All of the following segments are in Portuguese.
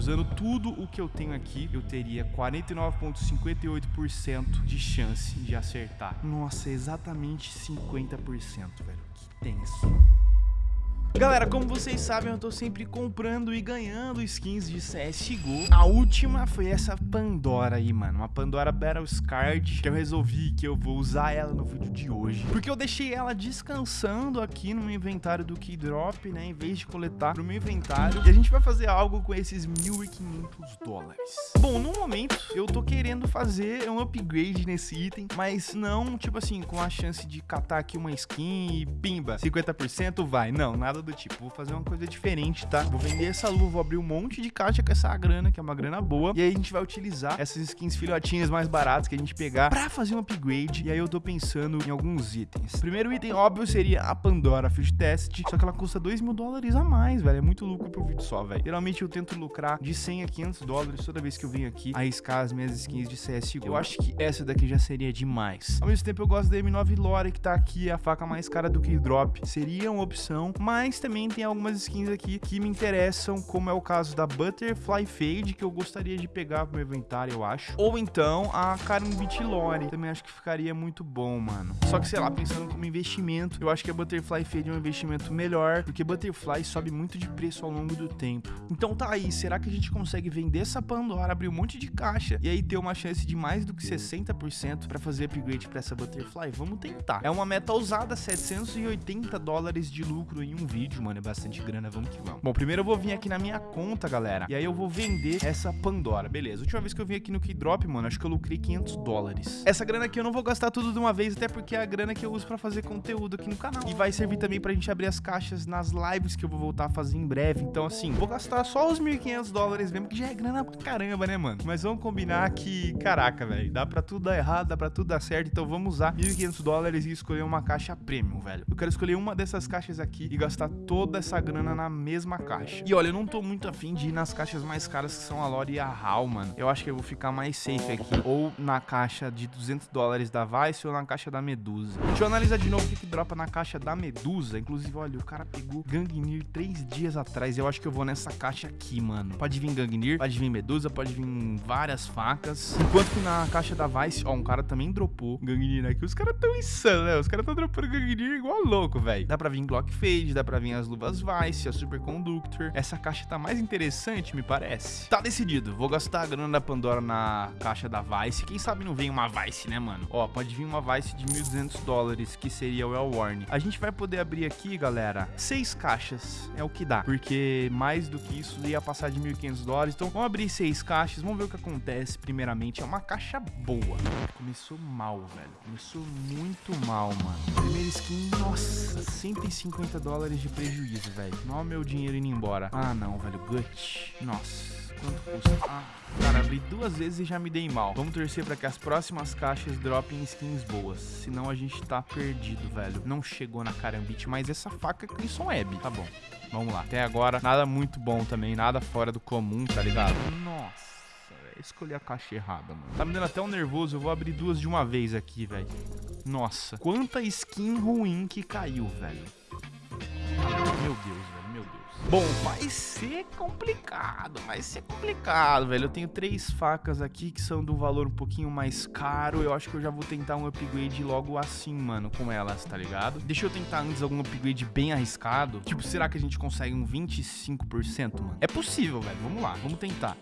usando tudo o que eu tenho aqui, eu teria 49,58% de chance de acertar. Nossa, exatamente 50%, velho. Que tenso. Galera, como vocês sabem, eu tô sempre comprando e ganhando skins de CSGO. A última foi essa Pandora aí, mano. Uma Pandora Battle Card que eu resolvi que eu vou usar ela no vídeo de hoje. Porque eu deixei ela descansando aqui no meu inventário do Keydrop, né? Em vez de coletar no meu inventário. E a gente vai fazer algo com esses 1.500 dólares. Bom, no momento, eu tô querendo fazer um upgrade nesse item, mas não, tipo assim, com a chance de catar aqui uma skin e pimba, 50% vai. Não, nada do tipo. Vou fazer uma coisa diferente, tá? Vou vender essa luva, vou abrir um monte de caixa com essa grana, que é uma grana boa. E aí a gente vai utilizar essas skins filhotinhas mais baratas que a gente pegar pra fazer um upgrade. E aí eu tô pensando em alguns itens. primeiro item, óbvio, seria a Pandora Field Test. Só que ela custa 2 mil dólares a mais, velho. É muito lucro pro vídeo só, velho. Geralmente eu tento lucrar de 100 a 500 dólares toda vez que eu venho aqui arriscar as minhas skins de CSGO. Eu acho que essa daqui já seria demais. Ao mesmo tempo, eu gosto da M9 Lore, que tá aqui, a faca mais cara do que Drop. Seria uma opção, mas também tem algumas skins aqui que me interessam, como é o caso da Butterfly Fade, que eu gostaria de pegar pro meu eu acho. Ou então a Karambit Lore, também acho que ficaria muito bom, mano. Só que, sei lá, pensando como investimento, eu acho que a Butterfly Fade é um investimento melhor, porque Butterfly sobe muito de preço ao longo do tempo. Então tá aí, será que a gente consegue vender essa Pandora, abrir um monte de caixa e aí ter uma chance de mais do que 60% para fazer upgrade para essa Butterfly? Vamos tentar. É uma meta ousada, 780 dólares de lucro em um vídeo mano, é bastante grana, vamos que vamos. Bom, primeiro eu vou vir aqui na minha conta, galera, e aí eu vou vender essa Pandora, beleza. A última vez que eu vim aqui no Keydrop, mano, acho que eu lucrei 500 dólares. Essa grana aqui eu não vou gastar tudo de uma vez, até porque é a grana que eu uso pra fazer conteúdo aqui no canal. E vai servir também pra gente abrir as caixas nas lives que eu vou voltar a fazer em breve. Então, assim, vou gastar só os 1.500 dólares mesmo, que já é grana pra caramba, né, mano? Mas vamos combinar que, caraca, velho, dá pra tudo dar errado, dá pra tudo dar certo. Então vamos usar 1.500 dólares e escolher uma caixa premium, velho. Eu quero escolher uma dessas caixas aqui e gastar toda essa grana na mesma caixa. E olha, eu não tô muito afim de ir nas caixas mais caras que são a Lore e a HAL, mano. Eu acho que eu vou ficar mais safe aqui. Ou na caixa de 200 dólares da Vice ou na caixa da Medusa. Deixa eu analisar de novo o que, que dropa na caixa da Medusa. Inclusive, olha, o cara pegou Gangnir três dias atrás. Eu acho que eu vou nessa caixa aqui, mano. Pode vir Gangnir, pode vir Medusa, pode vir várias facas. Enquanto que na caixa da Vice, ó, um cara também dropou Gangnir aqui. Os caras tão insanos, né? Os caras tão dropando Gangnir igual louco, velho. Dá pra vir Glock Fade, dá pra vir as luvas Vice, a Superconductor. Essa caixa tá mais interessante, me parece. Tá decidido, vou gastar a grana da Pandora na caixa da Vice. Quem sabe não vem uma Vice, né, mano? Ó, pode vir uma Vice de 1.200 dólares, que seria o El. A gente vai poder abrir aqui, galera, seis caixas. É o que dá, porque mais do que isso ia passar de 1.500 dólares. Então, vamos abrir seis caixas, vamos ver o que acontece primeiramente. É uma caixa boa. Começou mal, velho. Começou muito mal, mano. Primeira skin, nossa, 150 dólares de prejuízo, velho. Olha o meu dinheiro indo embora. Ah, não, velho. Gut. Nossa. Quanto custa? Ah, cara, abri duas vezes e já me dei mal. Vamos torcer pra que as próximas caixas dropem skins boas. Senão a gente tá perdido, velho. Não chegou na carambite, mas essa faca é Crimson Web. Tá bom. Vamos lá. Até agora, nada muito bom também. Nada fora do comum, tá ligado? Nossa escolhi a caixa errada, mano. Tá me dando até um nervoso. Eu vou abrir duas de uma vez aqui, velho. Nossa, quanta skin ruim que caiu, velho. Meu Deus. Bom, vai ser complicado, vai ser complicado, velho. Eu tenho três facas aqui que são do valor um pouquinho mais caro. Eu acho que eu já vou tentar um upgrade logo assim, mano, com elas, tá ligado? Deixa eu tentar antes algum upgrade bem arriscado. Tipo, será que a gente consegue um 25%, mano? É possível, velho. Vamos lá, vamos tentar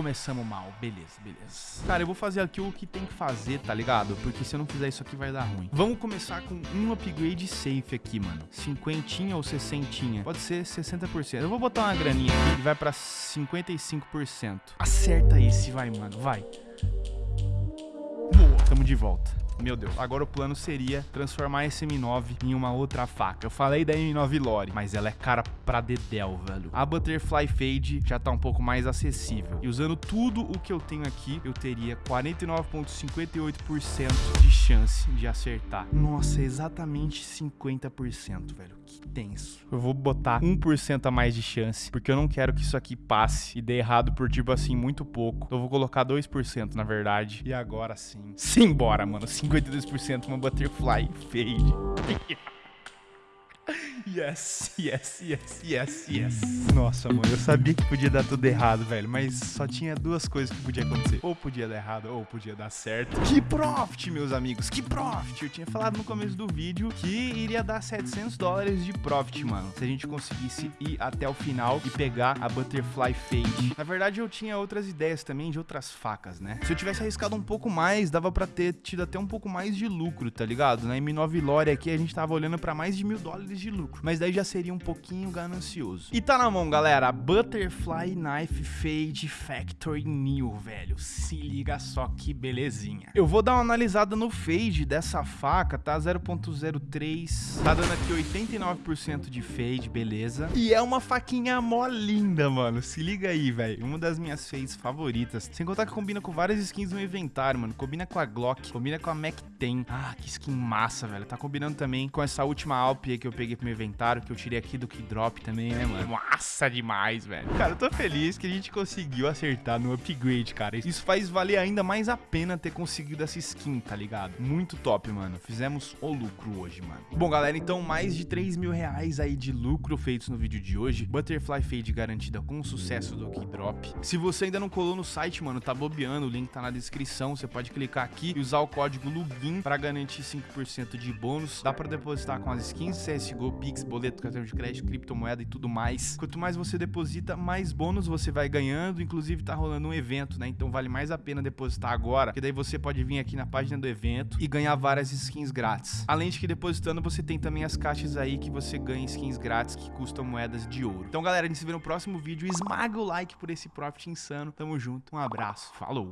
começamos mal. Beleza, beleza. Cara, eu vou fazer aqui o que tem que fazer, tá ligado? Porque se eu não fizer isso aqui vai dar ruim. Vamos começar com um upgrade safe aqui, mano. Cinquentinha ou sessentinha? Pode ser 60%. Eu vou botar uma graninha aqui e vai pra 55%. Acerta esse, vai, mano. Vai. Boa. Tamo de volta. Meu Deus, agora o plano seria transformar esse M9 em uma outra faca. Eu falei da M9 Lore, mas ela é cara pra dedéu, velho. A Butterfly Fade já tá um pouco mais acessível. E usando tudo o que eu tenho aqui, eu teria 49,58% de chance de acertar. Nossa, exatamente 50%, velho. Que tenso. Eu vou botar 1% a mais de chance, porque eu não quero que isso aqui passe e dê errado por, tipo assim, muito pouco. Eu vou colocar 2%, na verdade. E agora sim. Simbora, mano. 52% uma Butterfly Fade. Yes, yes, yes, yes, yes. Nossa, mano, eu sabia que podia dar tudo errado, velho, mas só tinha duas coisas que podia acontecer. Ou podia dar errado, ou podia dar certo. Que profit, meus amigos, que profit. Eu tinha falado no começo do vídeo que iria dar 700 dólares de profit, mano, se a gente conseguisse ir até o final e pegar a Butterfly Fade. Na verdade, eu tinha outras ideias também de outras facas, né? Se eu tivesse arriscado um pouco mais, dava pra ter tido até um pouco mais de lucro, tá ligado? Na M9 Lore aqui, a gente tava olhando pra mais de mil dólares de lucro mas daí já seria um pouquinho ganancioso. E tá na mão, galera, Butterfly Knife Fade Factory New, velho. Se liga só que belezinha. Eu vou dar uma analisada no fade dessa faca, tá? 0.03, tá dando aqui 89% de fade, beleza. E é uma faquinha mó linda, mano. Se liga aí, velho. Uma das minhas fades favoritas. Sem contar que combina com várias skins no inventário, mano. Combina com a Glock, combina com a Mac-10. Ah, que skin massa, velho. Tá combinando também com essa última Alp aí que eu peguei pro meu inventário, que eu tirei aqui do Keydrop também, né, mano? Massa demais, velho. Cara, eu tô feliz que a gente conseguiu acertar no upgrade, cara. Isso faz valer ainda mais a pena ter conseguido essa skin, tá ligado? Muito top, mano. Fizemos o lucro hoje, mano. Bom, galera, então mais de 3 mil reais aí de lucro feitos no vídeo de hoje. Butterfly Fade garantida com o sucesso do Keydrop. Se você ainda não colou no site, mano, tá bobeando, o link tá na descrição. Você pode clicar aqui e usar o código LUGIN pra garantir 5% de bônus. Dá pra depositar com as skins CSGO, Pix, boleto, cartão de crédito, criptomoeda e tudo mais. Quanto mais você deposita, mais bônus você vai ganhando. Inclusive, tá rolando um evento, né? Então vale mais a pena depositar agora, que daí você pode vir aqui na página do evento e ganhar várias skins grátis. Além de que depositando, você tem também as caixas aí que você ganha skins grátis que custam moedas de ouro. Então, galera, a gente se vê no próximo vídeo. Esmaga o like por esse profit insano. Tamo junto. Um abraço. Falou!